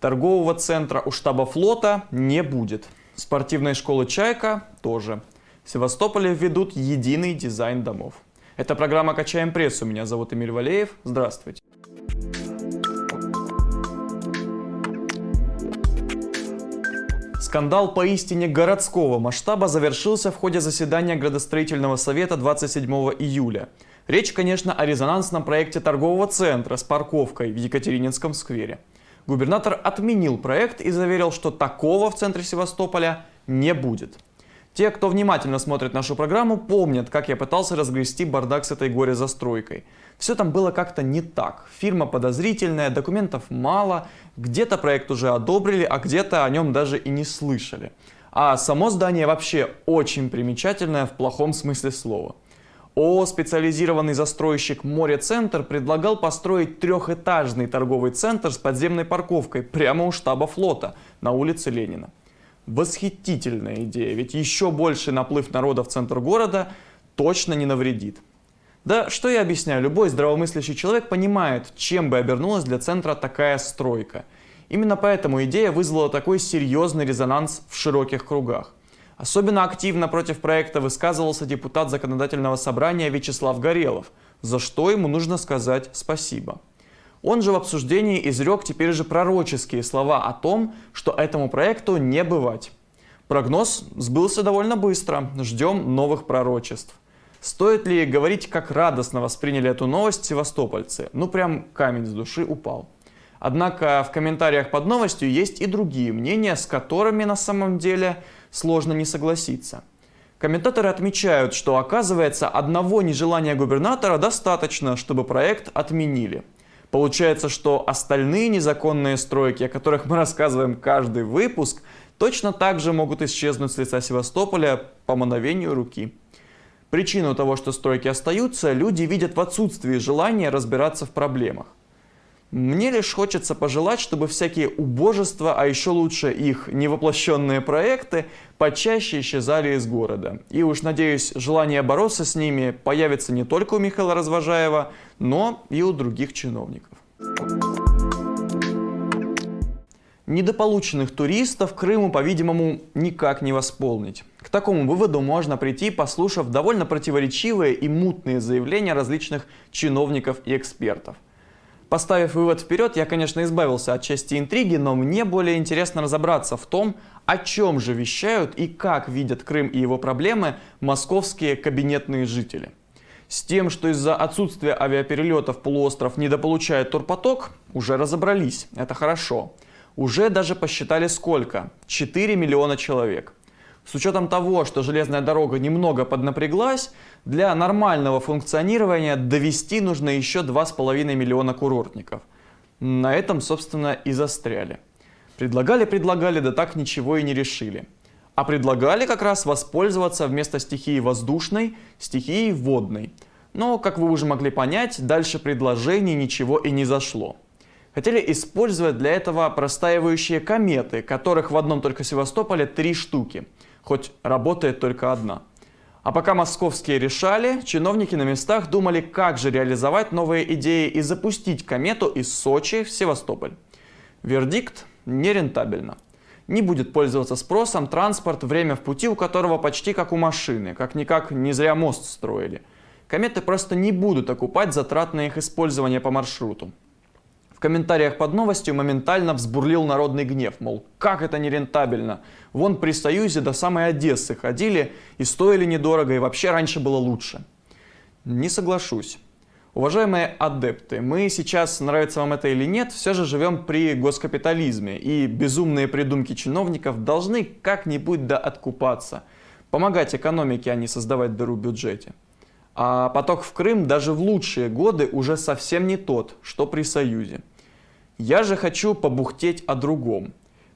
Торгового центра у штаба флота не будет. Спортивной школы «Чайка» тоже. В Севастополе введут единый дизайн домов. Это программа «Качаем прессу». Меня зовут Эмиль Валеев. Здравствуйте. Скандал поистине городского масштаба завершился в ходе заседания градостроительного совета 27 июля. Речь, конечно, о резонансном проекте торгового центра с парковкой в Екатерининском сквере. Губернатор отменил проект и заверил, что такого в центре Севастополя не будет. Те, кто внимательно смотрит нашу программу, помнят, как я пытался разгрести бардак с этой горе-застройкой. Все там было как-то не так. Фирма подозрительная, документов мало, где-то проект уже одобрили, а где-то о нем даже и не слышали. А само здание вообще очень примечательное в плохом смысле слова. ООО «Специализированный застройщик Море-центр» предлагал построить трехэтажный торговый центр с подземной парковкой прямо у штаба флота на улице Ленина. Восхитительная идея, ведь еще больше наплыв народа в центр города точно не навредит. Да что я объясняю, любой здравомыслящий человек понимает, чем бы обернулась для центра такая стройка. Именно поэтому идея вызвала такой серьезный резонанс в широких кругах. Особенно активно против проекта высказывался депутат законодательного собрания Вячеслав Горелов, за что ему нужно сказать спасибо. Он же в обсуждении изрек теперь же пророческие слова о том, что этому проекту не бывать. Прогноз сбылся довольно быстро, ждем новых пророчеств. Стоит ли говорить, как радостно восприняли эту новость севастопольцы? Ну прям камень с души упал. Однако в комментариях под новостью есть и другие мнения, с которыми на самом деле сложно не согласиться. Комментаторы отмечают, что оказывается одного нежелания губернатора достаточно, чтобы проект отменили. Получается, что остальные незаконные стройки, о которых мы рассказываем каждый выпуск, точно так же могут исчезнуть с лица Севастополя по мановению руки. Причину того, что стройки остаются, люди видят в отсутствии желания разбираться в проблемах. Мне лишь хочется пожелать, чтобы всякие убожества, а еще лучше их невоплощенные проекты, почаще исчезали из города. И уж надеюсь, желание бороться с ними появится не только у Михаила Развожаева, но и у других чиновников. Недополученных туристов Крыму, по-видимому, никак не восполнить. К такому выводу можно прийти, послушав довольно противоречивые и мутные заявления различных чиновников и экспертов. Поставив вывод вперед, я, конечно, избавился от части интриги, но мне более интересно разобраться в том, о чем же вещают и как видят Крым и его проблемы московские кабинетные жители. С тем, что из-за отсутствия авиаперелетов полуостров недополучает турпоток, уже разобрались, это хорошо. Уже даже посчитали сколько? 4 миллиона человек. С учетом того, что железная дорога немного поднапряглась, для нормального функционирования довести нужно еще 2,5 миллиона курортников. На этом, собственно, и застряли. Предлагали-предлагали, да так ничего и не решили. А предлагали как раз воспользоваться вместо стихии воздушной, стихией водной. Но, как вы уже могли понять, дальше предложений ничего и не зашло. Хотели использовать для этого простаивающие кометы, которых в одном только Севастополе три штуки – хоть работает только одна. А пока московские решали, чиновники на местах думали, как же реализовать новые идеи и запустить комету из Сочи в Севастополь. Вердикт – нерентабельно. Не будет пользоваться спросом транспорт, время в пути у которого почти как у машины, как-никак не зря мост строили. Кометы просто не будут окупать затрат на их использование по маршруту. В комментариях под новостью моментально взбурлил народный гнев, мол, как это нерентабельно. Вон при Союзе до самой Одессы ходили и стоили недорого, и вообще раньше было лучше. Не соглашусь. Уважаемые адепты, мы сейчас, нравится вам это или нет, все же живем при госкапитализме, и безумные придумки чиновников должны как-нибудь да откупаться. Помогать экономике, а не создавать дыру в бюджете. А поток в Крым даже в лучшие годы уже совсем не тот, что при Союзе. Я же хочу побухтеть о другом.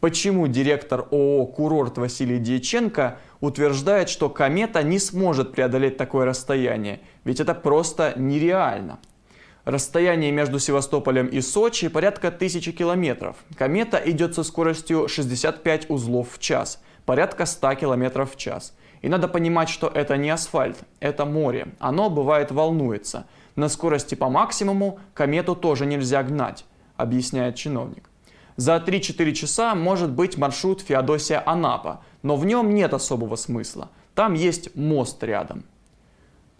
Почему директор ООО «Курорт» Василий Дьяченко утверждает, что комета не сможет преодолеть такое расстояние? Ведь это просто нереально. Расстояние между Севастополем и Сочи порядка тысячи километров. Комета идет со скоростью 65 узлов в час, порядка 100 километров в час. И надо понимать, что это не асфальт, это море. Оно, бывает, волнуется. На скорости по максимуму комету тоже нельзя гнать, объясняет чиновник. За 3-4 часа может быть маршрут Феодосия-Анапа, но в нем нет особого смысла. Там есть мост рядом.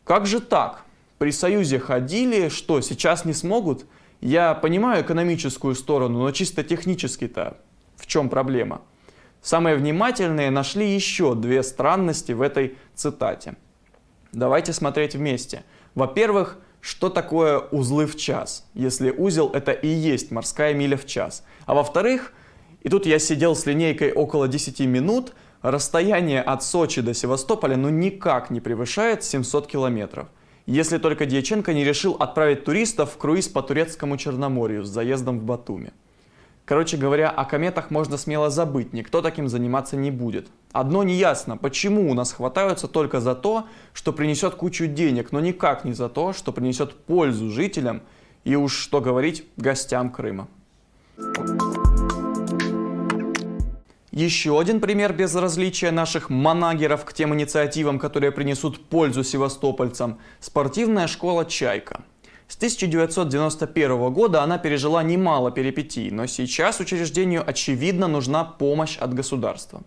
Как же так? При Союзе ходили, что сейчас не смогут? Я понимаю экономическую сторону, но чисто технически-то в чем проблема? Самые внимательные нашли еще две странности в этой цитате. Давайте смотреть вместе. Во-первых, что такое узлы в час, если узел это и есть морская миля в час. А во-вторых, и тут я сидел с линейкой около 10 минут, расстояние от Сочи до Севастополя ну никак не превышает 700 километров. Если только Дьяченко не решил отправить туристов в круиз по турецкому Черноморью с заездом в Батуми. Короче говоря, о кометах можно смело забыть, никто таким заниматься не будет. Одно неясно, почему у нас хватаются только за то, что принесет кучу денег, но никак не за то, что принесет пользу жителям и уж что говорить гостям Крыма. Еще один пример безразличия наших манагеров к тем инициативам, которые принесут пользу севастопольцам – спортивная школа «Чайка». С 1991 года она пережила немало перипетий, но сейчас учреждению очевидно нужна помощь от государства.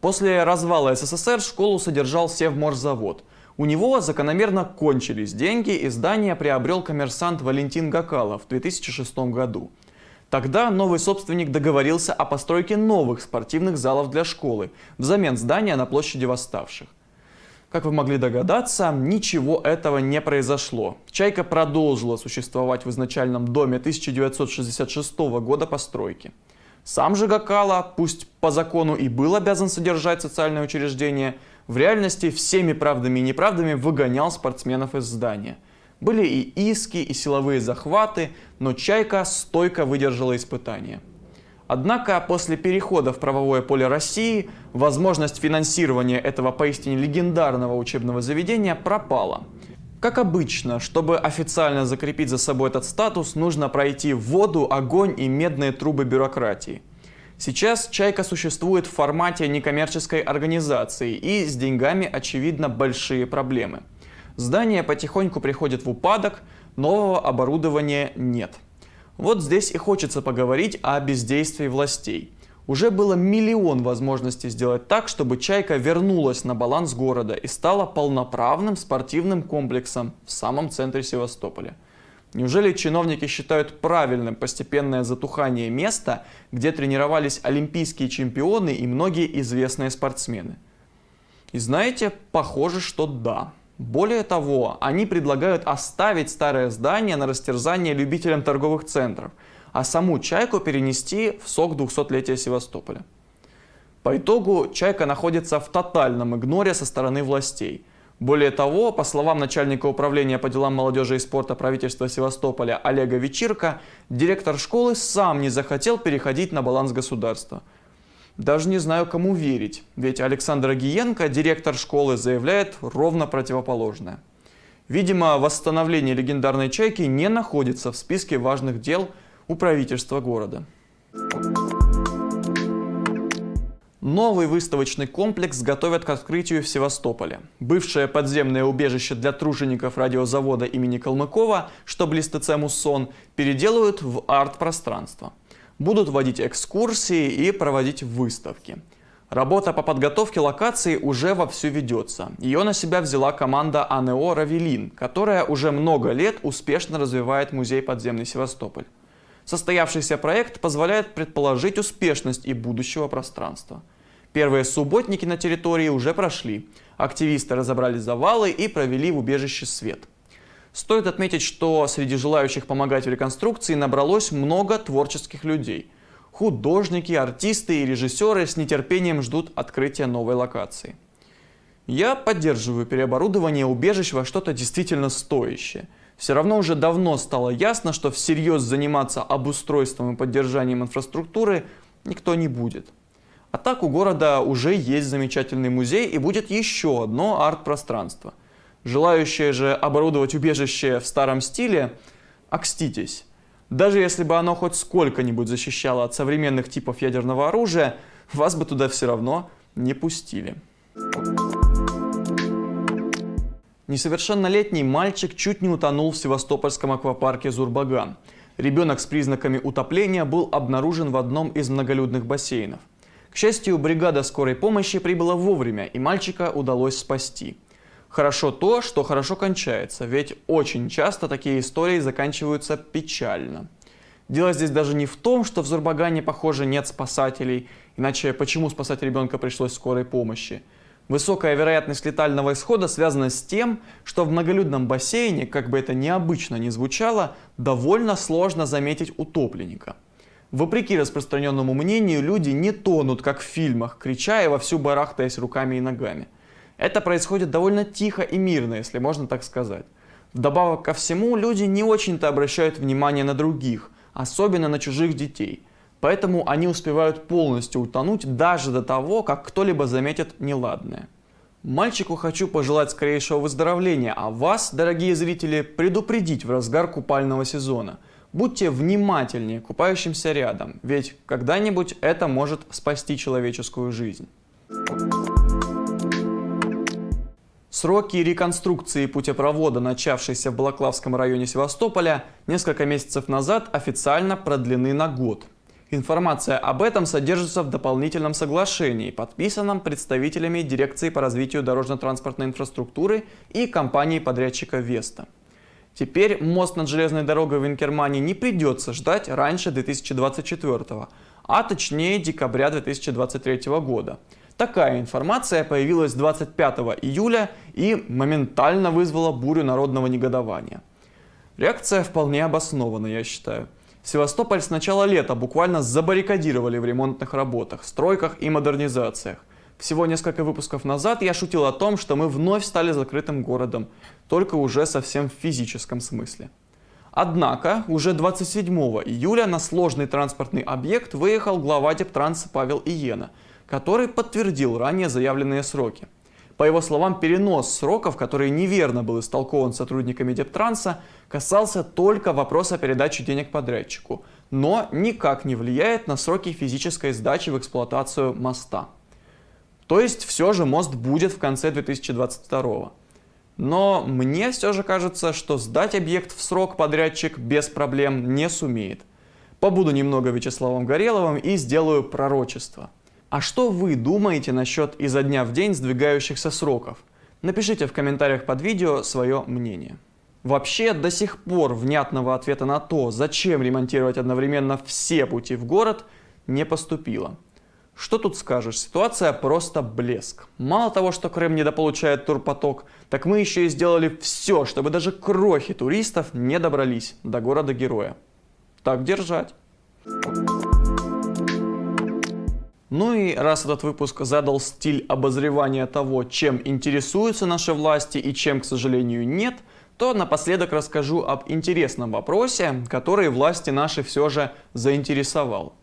После развала СССР школу содержал Севморзавод. У него закономерно кончились деньги, и здание приобрел коммерсант Валентин Гакалов в 2006 году. Тогда новый собственник договорился о постройке новых спортивных залов для школы взамен здания на площади восставших. Как вы могли догадаться, ничего этого не произошло. «Чайка» продолжила существовать в изначальном доме 1966 года постройки. Сам же Гакала, пусть по закону и был обязан содержать социальное учреждение, в реальности всеми правдами и неправдами выгонял спортсменов из здания. Были и иски, и силовые захваты, но «Чайка» стойко выдержала испытания. Однако после перехода в правовое поле России возможность финансирования этого поистине легендарного учебного заведения пропала. Как обычно, чтобы официально закрепить за собой этот статус, нужно пройти воду, огонь и медные трубы бюрократии. Сейчас «Чайка» существует в формате некоммерческой организации и с деньгами, очевидно, большие проблемы. Здание потихоньку приходит в упадок, нового оборудования нет. Вот здесь и хочется поговорить о бездействии властей. Уже было миллион возможностей сделать так, чтобы «Чайка» вернулась на баланс города и стала полноправным спортивным комплексом в самом центре Севастополя. Неужели чиновники считают правильным постепенное затухание места, где тренировались олимпийские чемпионы и многие известные спортсмены? И знаете, похоже, что да. Более того, они предлагают оставить старое здание на растерзание любителям торговых центров, а саму «Чайку» перенести в сок 200-летия Севастополя. По итогу «Чайка» находится в тотальном игноре со стороны властей. Более того, по словам начальника управления по делам молодежи и спорта правительства Севастополя Олега Вечирка, директор школы сам не захотел переходить на баланс государства – даже не знаю, кому верить, ведь Александр Агиенко, директор школы, заявляет ровно противоположное. Видимо, восстановление легендарной «Чайки» не находится в списке важных дел у правительства города. Новый выставочный комплекс готовят к открытию в Севастополе. Бывшее подземное убежище для тружеников радиозавода имени Калмыкова, что близ ТЦ «Муссон», переделают в арт-пространство будут водить экскурсии и проводить выставки. Работа по подготовке локации уже вовсю ведется. Ее на себя взяла команда АНО «Равелин», которая уже много лет успешно развивает музей подземный Севастополь. Состоявшийся проект позволяет предположить успешность и будущего пространства. Первые субботники на территории уже прошли. Активисты разобрали завалы и провели в убежище свет – Стоит отметить, что среди желающих помогать в реконструкции набралось много творческих людей. Художники, артисты и режиссеры с нетерпением ждут открытия новой локации. Я поддерживаю переоборудование убежищ во что-то действительно стоящее. Все равно уже давно стало ясно, что всерьез заниматься обустройством и поддержанием инфраструктуры никто не будет. А так у города уже есть замечательный музей и будет еще одно арт-пространство – Желающие же оборудовать убежище в старом стиле, окститесь. Даже если бы оно хоть сколько-нибудь защищало от современных типов ядерного оружия, вас бы туда все равно не пустили. Несовершеннолетний мальчик чуть не утонул в севастопольском аквапарке Зурбаган. Ребенок с признаками утопления был обнаружен в одном из многолюдных бассейнов. К счастью, бригада скорой помощи прибыла вовремя, и мальчика удалось спасти. Хорошо то, что хорошо кончается, ведь очень часто такие истории заканчиваются печально. Дело здесь даже не в том, что в Зурбагане, похоже, нет спасателей, иначе почему спасать ребенка пришлось скорой помощи? Высокая вероятность летального исхода связана с тем, что в многолюдном бассейне, как бы это необычно ни звучало, довольно сложно заметить утопленника. Вопреки распространенному мнению, люди не тонут, как в фильмах, крича и вовсю барахтаясь руками и ногами. Это происходит довольно тихо и мирно, если можно так сказать. Вдобавок ко всему, люди не очень-то обращают внимание на других, особенно на чужих детей – Поэтому они успевают полностью утонуть даже до того, как кто-либо заметит неладное. Мальчику хочу пожелать скорейшего выздоровления, а вас, дорогие зрители, предупредить в разгар купального сезона. Будьте внимательнее купающимся рядом, ведь когда-нибудь это может спасти человеческую жизнь. Сроки реконструкции путепровода, начавшейся в Балаклавском районе Севастополя, несколько месяцев назад официально продлены на год. Информация об этом содержится в дополнительном соглашении, подписанном представителями Дирекции по развитию дорожно-транспортной инфраструктуры и компании-подрядчика Веста. Теперь мост над железной дорогой в Инкермане не придется ждать раньше 2024, а точнее декабря 2023 года. Такая информация появилась 25 июля и моментально вызвала бурю народного негодования. Реакция вполне обоснована, я считаю. Севастополь с начала лета буквально забаррикадировали в ремонтных работах, стройках и модернизациях. Всего несколько выпусков назад я шутил о том, что мы вновь стали закрытым городом, только уже совсем в физическом смысле. Однако уже 27 июля на сложный транспортный объект выехал глава Дептранса Павел Иена, который подтвердил ранее заявленные сроки. По его словам, перенос сроков, который неверно был истолкован сотрудниками Дептранса, касался только вопроса передачи денег подрядчику, но никак не влияет на сроки физической сдачи в эксплуатацию моста. То есть все же мост будет в конце 2022 Но мне все же кажется, что сдать объект в срок подрядчик без проблем не сумеет. Побуду немного Вячеславом Гореловым и сделаю пророчество. А что вы думаете насчет изо дня в день сдвигающихся сроков? Напишите в комментариях под видео свое мнение. Вообще, до сих пор внятного ответа на то, зачем ремонтировать одновременно все пути в город, не поступило. Что тут скажешь, ситуация просто блеск. Мало того, что Крым недополучает турпоток, так мы еще и сделали все, чтобы даже крохи туристов не добрались до города-героя. Так держать. Ну и раз этот выпуск задал стиль обозревания того, чем интересуются наши власти и чем, к сожалению, нет, то напоследок расскажу об интересном вопросе, который власти наши все же заинтересовал.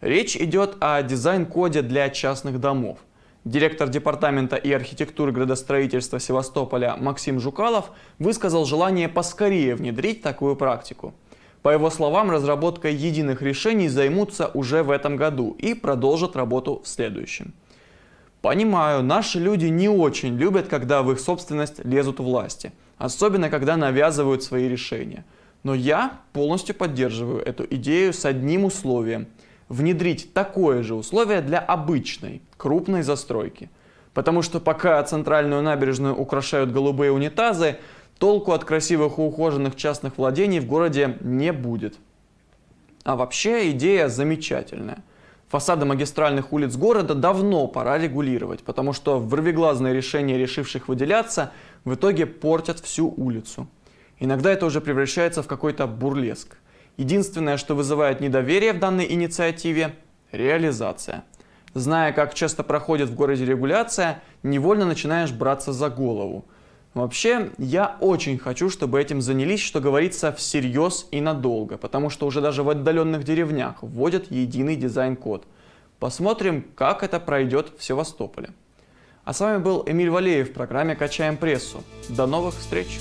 Речь идет о дизайн-коде для частных домов. Директор Департамента и архитектуры градостроительства Севастополя Максим Жукалов высказал желание поскорее внедрить такую практику – по его словам, разработкой единых решений займутся уже в этом году и продолжат работу в следующем. Понимаю, наши люди не очень любят, когда в их собственность лезут власти, особенно когда навязывают свои решения. Но я полностью поддерживаю эту идею с одним условием – внедрить такое же условие для обычной, крупной застройки. Потому что пока центральную набережную украшают голубые унитазы, толку от красивых и ухоженных частных владений в городе не будет. А вообще идея замечательная. Фасады магистральных улиц города давно пора регулировать, потому что вырвиглазные решения решивших выделяться в итоге портят всю улицу. Иногда это уже превращается в какой-то бурлеск. Единственное, что вызывает недоверие в данной инициативе – реализация. Зная, как часто проходит в городе регуляция, невольно начинаешь браться за голову – Вообще, я очень хочу, чтобы этим занялись, что говорится, всерьез и надолго, потому что уже даже в отдаленных деревнях вводят единый дизайн-код. Посмотрим, как это пройдет в Севастополе. А с вами был Эмиль Валеев в программе «Качаем прессу». До новых встреч!